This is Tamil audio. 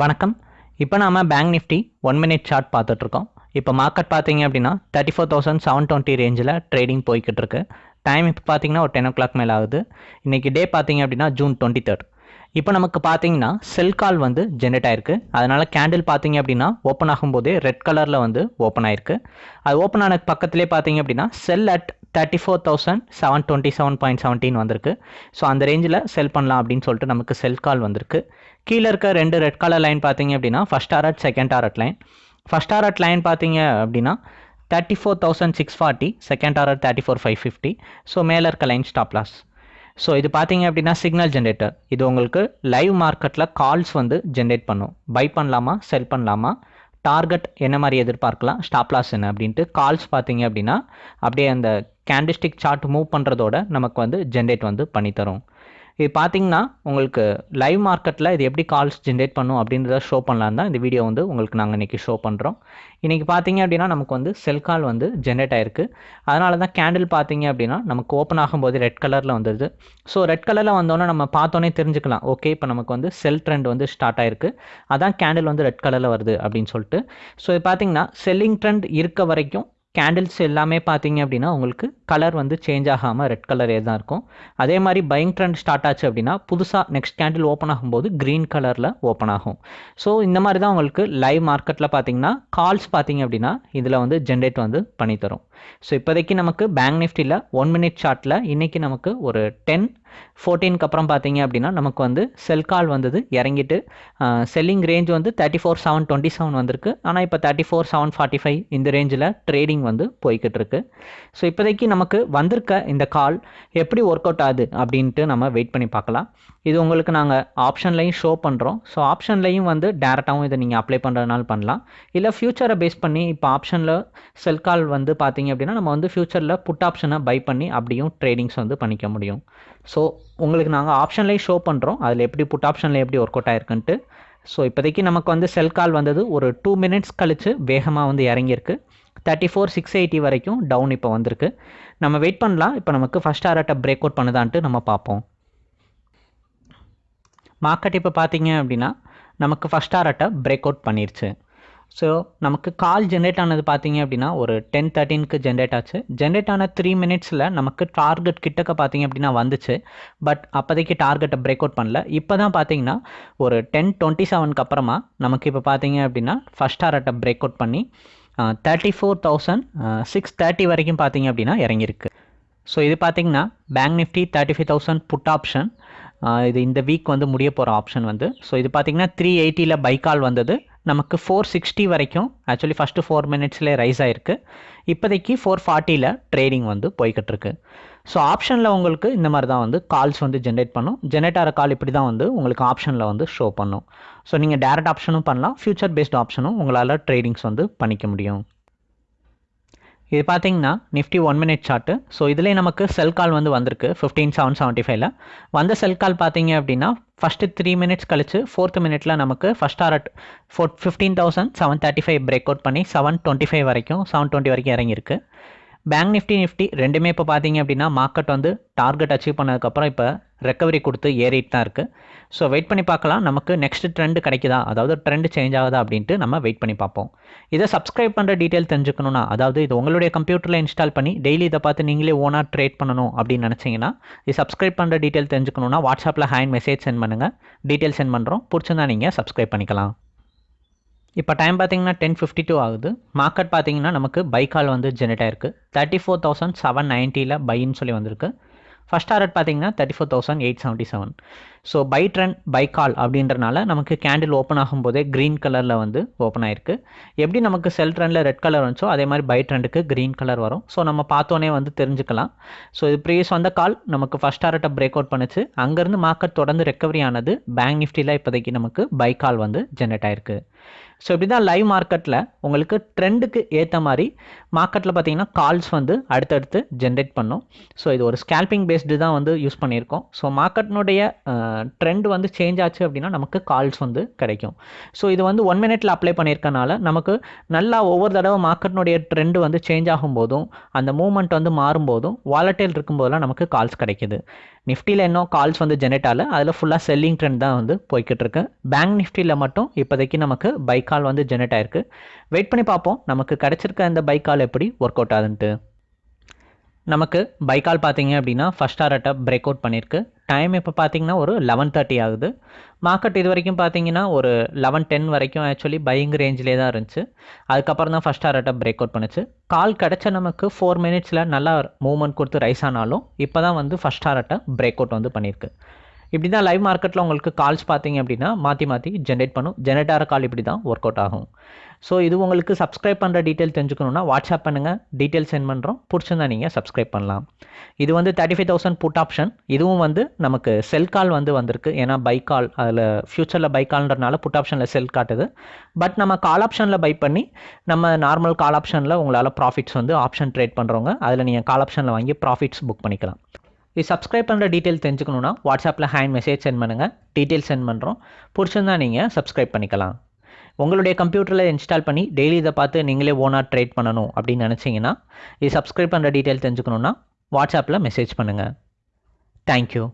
வணக்கம். இப்போ நாம் bank nifty one minute chart பார்த்துட்ருக்கோம். இப்போ மார்க்கெட் பார்த்தீங்க அப்படின்னா thirty four thousand seven twenty ரேஞ்சில் ட்ரேடிங் போய்கிட்டு இருக்கு டைம் இப்போ பார்த்தீங்கன்னா ஒரு டென் ஓ கிளாக் மேலே ஆகுது இன்றைக்கி டே பார்த்தீங்க அப்படின்னா ஜூன் டுவெண்ட்டி தேர்ட் இப்போ நமக்கு பார்த்தீங்கன்னா செல் கால் வந்து ஜென்ரேட் ஆயிருக்கு. அதனால் கேண்டில் பார்த்தீங்க அப்படின்னா ஓப்பன் ஆகும்போதே ரெட் கலரில் வந்து ஓப்பன் ஆயிருக்கு. அது ஓப்பன் ஆன பக்கத்துலேயே பார்த்தீங்க அப்படின்னா sell at thirty four thousand seven twenty seven point seventeen வந்திருக்கு. ஸோ அந்த ரேஞ்சில் செல் பண்ணலாம் அப்படின்னு சொல்லிட்டு நமக்கு செல் கால் வந்திருக்கு. கீழே இருக்க ரெண்டு ரெட் கலர் லைன் பார்த்தீங்க அப்படின்னா first target second target line first target line பார்த்தீங்க அப்படின்னா thirty four thousand six forty second target thirty four five fifty so மேலே இருக்க லைன் ஸ்டாப் லாஸ் ஸோ இது பார்த்தீங்க அப்படின்னா சிக்னல் ஜென்ரேட்டர் இது உங்களுக்கு லைவ் மார்க்கெட்டில் கால்ஸ் வந்து ஜென்ரேட் பண்ணும். பை பண்ணலாமா செல் பண்ணலாமா? டார்கெட் என்ன மாதிரி எதிர்பார்க்கலாம்? ஸ்டாப் லாஸ் என்ன அப்படின்ட்டு கால்ஸ் பார்த்தீங்க அப்படின்னா அப்படியே அந்த கேண்டிஸ்டிக் சார்ட் மூவ் பண்ணுறதோட நமக்கு வந்து ஜென்ரேட் வந்து பண்ணித்தரும். இது பார்த்தீங்கன்னா உங்களுக்கு லைவ் மார்க்கெட்டில் இது எப்படி கால்ஸ் ஜென்ரேட் பண்ணும் அப்படின்றத ஷோ பண்ணலாம் தான் இந்த வீடியோ வந்து உங்களுக்கு நாங்கள் இன்றைக்கி ஷோ பண்ணுறோம் இன்றைக்கி பார்த்தீங்க அப்படின்னா நமக்கு வந்து செல் கால் வந்து ஜென்ரேட் ஆயிருக்கு. அதனால தான் கேண்டில் பார்த்தீங்க அப்படின்னா நமக்கு ஓப்பன் ஆகும்போது ரெட் கலரில் வந்துடுது ஸோ ரெட் கலரில் வந்தோன்னே நம்ம பார்த்தோன்னே தெரிஞ்சுக்கலாம். ஓகே இப்போ நமக்கு வந்து செல் ட்ரெண்ட் வந்து ஸ்டார்ட் ஆயிருக்கு. அதான் கேண்டில் வந்து ரெட் கலரில் வருது அப்படின்னு சொல்லிட்டு. ஸோ இது பார்த்தீங்கன்னா செல்லிங் ட்ரெண்ட் இருக்க வரைக்கும் கேண்டில்ஸ் எல்லாமே பார்த்தீங்க அப்படின்னா உங்களுக்கு கலர் வந்து சேஞ்ச் ஆகாமல் ரெட் கலரே தான் இருக்கும். அதே மாதிரி பைங் ட்ரெண்ட் ஸ்டார்ட் ஆச்சு அப்படின்னா புதுசாக நெக்ஸ்ட் கேண்டில் ஓப்பன் ஆகும்போது க்ரீன் கலரில் ஓப்பன் ஆகும். ஸோ இந்த மாதிரி தான் உங்களுக்கு லைவ் மார்க்கெட்டில் பார்த்தீங்கன்னா கால்ஸ் பார்த்தீங்க அப்படின்னா இதில் வந்து ஜென்ரேட் வந்து பண்ணித்தரும் ஸோ இப்போதைக்கு நமக்கு பேங்க் நிஃப்டியில் ஒன் மினிட் சார்ட்டில் இன்றைக்கி நமக்கு ஒரு டென் ஃபோர்டீனுக்கு அப்புறம் பார்த்தீங்க அப்படின்னா நமக்கு வந்து செல் கால் வந்தது இறங்கிட்டு செல்லிங் ரேஞ்ச் வந்து thirty four seven twenty seven வந்திருக்கு. ஆனால் இப்போ thirty four seven forty five இந்த ரேஞ்சில் ட்ரேடிங் வந்து போய்கிட்டு இருக்கு. ஸோ இப்போதைக்கு நமக்கு வந்திருக்க இந்த கால் எப்படி ஒர்க் அவுட் ஆகுது அப்படின்ட்டு நம்ம வெயிட் பண்ணி பார்க்கலாம். இது உங்களுக்கு நாங்கள் ஆப்ஷன்லையும் ஷோ பண்ணுறோம் ஸோ ஆப்ஷன்லையும் வந்து டேரெக்டாகவும் இதை நீங்கள் அப்ளை பண்ணுறதுனால பண்ணலாம். இல்லை ஃப்யூச்சரை பேஸ் பண்ணி இப்போ ஆப்ஷனில் செல் கால் வந்து பார்த்தீங்க அப்படின்னா நம்ம வந்து ஃப்யூச்சரில் புட் ஆப்ஷனை பை பண்ணி அப்படியும் ட்ரேடிங்ஸ் வந்து பண்ணிக்க முடியும். ஸோ உங்களுக்கு நாங்கள் ஆப்ஷன்லேயும் ஷோ பண்ணுறோம் அதில் எப்படி புட் ஆப்ஷனில் எப்படி ஒர்க் அவுட் ஆயிருக்குன்ட்டு. ஸோ இப்போதைக்கு நமக்கு வந்து செல் கால் வந்தது ஒரு டூ மினிட்ஸ் கழித்து வேகமாக வந்து இறங்கியிருக்கு. தேர்ட்டி ஃபோர் சிக்ஸ் எயிட்டி வரைக்கும் டவுன் இப்போ வந்திருக்கு. நம்ம வெயிட் பண்ணலாம். இப்போ நமக்கு ஃபஸ்ட் ஆர்ட்டை பிரேக் அவுட் பண்ணுதான்ட்டு நம்ம பார்ப்போம். மார்க்கெட் இப்போ பார்த்தீங்க அப்படின்னா நமக்கு ஃபஸ்ட் ஆர்ட்டை பிரேக் அவுட் பண்ணிருச்சு. ஸோ நமக்கு கால் ஜென்ரேட் ஆனது பார்த்தீங்க அப்படின்னா ஒரு டென் தேர்ட்டீனுக்கு ஜென்ரேட் ஆச்சு. ஜென்ரேட் ஆன த்ரீ மினிட்ஸில் நமக்கு டார்கெட் கிட்டக்க பார்த்தீங்க அப்படின்னா வந்துச்சு. பட் அப்போதைக்கு டார்கெட்டை பிரேக் அவுட் பண்ணல. இப்போ தான் பார்த்தீங்கன்னா ஒரு டென் டுவெண்ட்டி செவனுக்கு அப்புறமா நமக்கு இப்போ பார்த்தீங்க அப்படின்னா ஃபஸ்ட் டார்கெட்டை பிரேக் அவுட் பண்ணி thirty four thousand six thirty வரைக்கும் பார்த்தீங்க அப்படின்னா இறங்கியிருக்கு. ஸோ இது பார்த்தீங்கன்னா bank nifty thirty five thousand put option இது இந்த வீக் வந்து முடிய போகிற ஆப்ஷன் வந்து. ஸோ இது பார்த்தீங்கன்னா த்ரீ எயிட்டியில் பைக்கால் வந்தது. நமக்கு ஃபோர் சிக்ஸ்டி வரைக்கும் ஆக்சுவலி ஃபஸ்ட்டு ஃபோர் மினிட்ஸ்லேயே ரைஸ் ஆகிருக்கு இப்போதைக்கு ஃபோர் ஃபார்ட்டியில் ட்ரேடிங் வந்து போய்கிட்டு இருக்கு ஸோ ஆப்ஷனில் உங்களுக்கு இந்த மாதிரி தான் வந்து கால்ஸ் வந்து ஜென்ரேட் பண்ணும். ஜென்ரேட் ஆகிற கால் இப்படி தான் வந்து உங்களுக்கு ஆப்ஷனில் வந்து ஷோ பண்ணும். ஸோ நீங்கள் டேரக்ட் ஆப்ஷனும் பண்ணலாம். ஃபியூச்சர் பேஸ்ட் ஆப்ஷனும் உங்களால் ட்ரேடிங்ஸ் வந்து பண்ணிக்க முடியும். இது பார்த்தீங்கன்னா nifty one minute chart so இதுலேயே நமக்கு செல் கால் வந்து வந்திருக்கு ஃபிஃப்டீன் செவன் செவன்ட்டி ஃபைவ்ல வந்த செல் கால் பார்த்தீங்க அப்படின்னா ஃபஸ்ட்டு த்ரீ மினிட்ஸ் கழிச்சு ஃபோர்த் மினிட்ல நமக்கு first art four fifteen thousand seven thirty five break out பண்ணி செவன் டுவெண்ட்டி ஃபைவ் வரைக்கும் செவன் டுவெண்ட்டி வரைக்கும் இறங்கியிருக்கு. பேங்க் நிஃப்டி நிஃப்டி ரெண்டுமே இப்போ பார்த்தீங்க அப்படின்னா மார்க்கெட் வந்து டார்கெட் அச்சீவ் பண்ணதுக்கப்புறம் இப்போ ரெக்கவரி கொடுத்து ஏறிட்டு தான் இருக்குது ஸோ வெயிட் பண்ணி பார்க்கலாம். நமக்கு நெக்ஸ்ட் ட்ரெண்டு கிடைக்குதா? அதாவது ட்ரெண்ட் சேஞ்ச் ஆகுதா அப்படின்ட்டு நம்ம வெயிட் பண்ணி பார்ப்போம். இதை சப்ஸ்கிரைப் பண்ணுற டீட்டெயில் தெரிஞ்சுக்கணும்னா அதாவது இது உங்களுடைய கம்ப்யூட்டரில் இன்ஸ்டால் பண்ணி டெய்லி இதை பார்த்து நீங்களே ஓனாக ட்ரேட் பண்ணணும் அப்படின்னு நினச்சிங்கன்னா இது சப்ஸ்கிரைப் பண்ணுற டீட்டெயில் தெரிஞ்சுக்கணும்னா வாட்ஸ்அப்பில் ஹேண்ட் மெசேஜ் சென்ட் பண்ணுங்கள் டீட்டெயில் சென்ட் பண்ணுறோம் பிடிச்சிருந்தா நீங்கள் சப்ஸ்கிரைப் பண்ணிக்கலாம். இப்போ டைம் பார்த்தீங்கன்னா டென் ஃபிஃப்டி டூ ஆகுது. மார்க்கெட் பார்த்தீங்கன்னா நமக்கு பை கால் வந்து ஜெனரேட் ஆயிருக்கு. தேர்ட்டி ஃபோர் தௌசண்ட் செவன் நைன்ட்டியில் பைன்னு சொல்லி வந்திருக்கு. ஃபஸ்ட் ஆர்ட் பார்த்தீங்கன்னா thirty four thousand eight seventy seven so buy trend buy call அப்படின்றனால நமக்கு கேண்டில் ஓப்பன் ஆகும்போதே க்ரீன் கலரில் வந்து ஓப்பன் ஆயிருக்கு. எப்படி நமக்கு செல் ட்ரெண்டில் ரெட் கலர் வந்துச்சோ அதே மாதிரி பை ட்ரெண்டுக்கு க்ரீன் கலர் வரும். ஸோ நம்ம பார்த்தோன்னே வந்து தெரிஞ்சுக்கலாம். ஸோ இது ப்ரீவியஸ் வந்த கால் நமக்கு ஃபஸ்ட் டாரட்டை பிரேக் அவுட் பண்ணுச்சு. அங்கேருந்து மார்க்கெட் தொடர்ந்து ரெக்கவரி ஆனது பேங்க் நிஃப்டியில் இப்போதைக்கு நமக்கு பை கால் வந்து ஜென்ரேட் ஆயிருக்கு. ஸோ இப்படி தான் லைவ் மார்க்கெட்டில் உங்களுக்கு ட்ரெண்டுக்கு ஏற்ற மாதிரி மார்க்கெட்டில் பார்த்தீங்கன்னா கால்ஸ் வந்து அடுத்தடுத்து ஜென்ரேட் பண்ணும். ஸோ இது ஒரு ஸ்கேல்பிங் பேஸ்டு தான் வந்து யூஸ் பண்ணியிருக்கோம். ஸோ மார்க்கெட்னுடைய ட்ரெண்ட் வந்து சேஞ்ச் ஆச்சு அப்படின்னா நமக்கு கால்ஸ் வந்து கிடைக்கும். ஸோ இது வந்து ஒன் மினிட்ல அப்ளை பண்ணியிருக்கனால நமக்கு நல்லா ஒவ்வொரு தடவை மார்க்கெட்னுடைய ட்ரெண்ட் வந்து சேஞ்ச் ஆகும்போதும் அந்த மூவ்மெண்ட் வந்து மாறும்போதும் வாலட்டைல் இருக்கும்போதெல்லாம் நமக்கு கால்ஸ் கிடைக்குது. நிஃப்டியில் இன்னும் கால்ஸ் வந்து ஜெனரேட் ஆகல. அதில் ஃபுல்லாக செல்லிங் ட்ரெண்ட் தான் வந்து போய்கிட்டு இருக்கு பேங்க் நிஃப்டியில் மட்டும் இப்போதைக்கு நமக்கு பை கால் வந்து ஜெனரேட் ஆயிருக்கு. வெயிட் பண்ணி பார்ப்போம். நமக்கு கிடைச்சிருக்க இந்த பை கால் எப்படி ஒர்க் அவுட் ஆகுதுன்ட்டு. நமக்கு பைக்கால் பார்த்தீங்க அப்படின்னா ஃபஸ்ட் ஆர்ட்டை பிரேக் அவுட் பண்ணியிருக்கு. டைம் இப்போ பார்த்தீங்கன்னா ஒரு லெவன் தேர்ட்டி ஆகுது. மார்க்கெட் இது வரைக்கும் பார்த்தீங்கன்னா ஒரு லெவன் டென் வரைக்கும் ஆக்சுவலி பையிங் ரேஞ்சிலே தான் இருந்துச்சு. அதுக்கப்புறம் தான் ஃபஸ்ட் ஆர்ட்டை பிரேக் அவுட் பண்ணுச்சு. கால் கிடச்ச நமக்கு ஃபோர் மினிட்ஸில் நல்லா மூவ்மெண்ட் கொடுத்து ரைஸ் ஆனாலும் இப்போ தான் வந்து ஃபஸ்ட் ஆர்ட்டை பிரேக் அவுட் வந்து பண்ணியிருக்கு. இப்படி தான் லைவ் மார்க்கெட்டில் உங்களுக்கு கால்ஸ் பார்த்தீங்க அப்படின்னா மாற்றி மாற்றி ஜென்ரேட் பண்ணும். ஜென்ரேட் ஆகிற கால் இப்படி தான் ஒர்க் அவுட் ஆகும். ஸோ இது உங்களுக்கு சப்ஸ்கிரைப் பண்ணுற டீட்டெயில் தெரிஞ்சுக்கணுன்னா வாட்ஸ்அப் பண்ணுங்கள் டீட்டெயில் சென்ட் பண்ணுறோம் பிடிச்சிருந்தா நீங்கள் சப்ஸ்கிரைப் பண்ணலாம். இது வந்து thirty five thousand put option இதுவும் வந்து நமக்கு செல் கால் வந்து வந்திருக்கு. ஏன்னா பை கால் அதில் ஃப்யூச்சரில் பை கால்ன்றனால புட் ஆப்ஷனில் செல் காட்டுது. பட் நம்ம கால் ஆப்ஷனில் பை பண்ணி நம்ம நார்மல் கால் ஆப்ஷனில் உங்களால் ப்ராஃபிட்ஸ் வந்து ஆப்ஷன் ட்ரேட் பண்ணுறவங்க அதில் நீங்கள் கால் ஆப்ஷனில் வாங்கி ப்ராஃபிட்ஸ் புக் பண்ணிக்கலாம். இது சப்ஸ்கிரைப் பண்ணுற டீட்டெயில் தெரிஞ்சுக்கணுன்னா வாட்ஸ்அப்பில் ஹேண்ட் மெசேஜ் சென்ட் பண்ணுங்கள் டீட்டெயில் சென்ட் பண்ணுறோம் பிடிச்சிருந்தா நீங்கள் சப்ஸ்கிரைப் பண்ணிக்கலாம். உங்களுடைய கம்ப்யூட்டரில் இன்ஸ்டால் பண்ணி டெய்லி இதை பார்த்து நீங்களே ஓனாக ட்ரேட் பண்ணணும் அப்படின்னு நினச்சிங்கன்னா இது சப்ஸ்கிரைப் பண்ணுற டீட்டெயில் தெரிஞ்சுக்கணுன்னா வாட்ஸ்அப்பில் மெசேஜ் பண்ணுங்கள் தேங்க்யூ